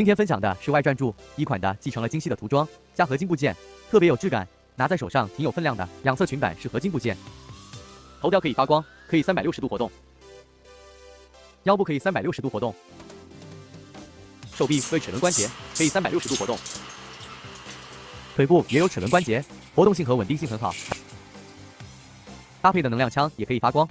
今天分享的是外传柱一款的，继承了精细的涂装，加合金部件，特别有质感，拿在手上挺有分量的。两侧裙摆是合金部件，头雕可以发光，可以三百六十度活动，腰部可以三百六十度活动，手臂为齿轮关节，可以三百六十度活动，腿部也有齿轮关节，活动性和稳定性很好。搭配的能量枪也可以发光。